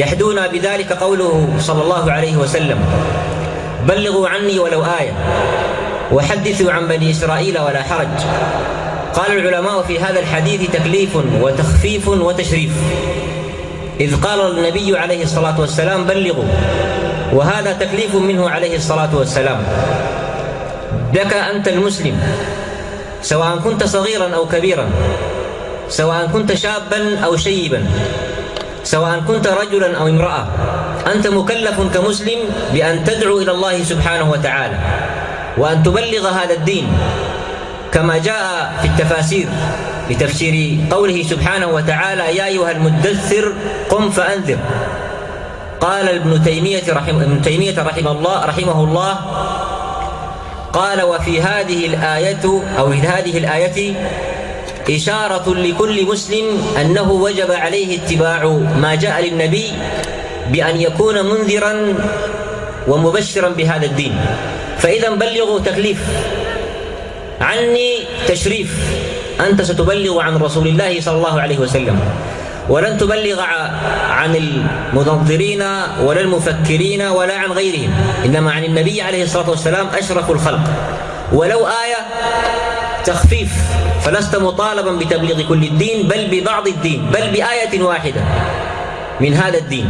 يحدونا بذلك قوله صلى الله عليه وسلم. بلغوا عني ولو آية وحدثوا عن بني إسرائيل ولا حرج. قال العلماء في هذا الحديث تكليف وتخفيف وتشريف. إذ قال النبي عليه الصلاة والسلام بلغوا. وهذا تكليف منه عليه الصلاة والسلام. لك أنت المسلم سواء كنت صغيرا أو كبيرا سواء كنت شابا أو شيبا. سواء كنت رجلا أو امرأة أنت مكلف كمسلم بأن تدعو إلى الله سبحانه وتعالى وأن تبلغ هذا الدين كما جاء في التفاسير بتفسير قوله سبحانه وتعالى يا أيها المدثر قم فأنذر. قال ابن تيمية رحمه ابن تيمية رحمه الله رحمه الله قال وفي هذه الآية أو في هذه الآية إشارة لكل مسلم أنه وجب عليه اتباع ما جاء للنبي بأن يكون منذرا ومبشرا بهذا الدين. فإذا بلغوا تكليف عني تشريف. أنت ستبلغ عن رسول الله صلى الله عليه وسلم. ولن تبلغ عن المنظرين ولا المفكرين ولا عن غيرهم. إنما عن النبي عليه الصلاة والسلام أشرف الخلق. ولو آية تخفيف فلست مطالبا بتبليغ كل الدين بل ببعض الدين بل بآية واحدة من هذا الدين.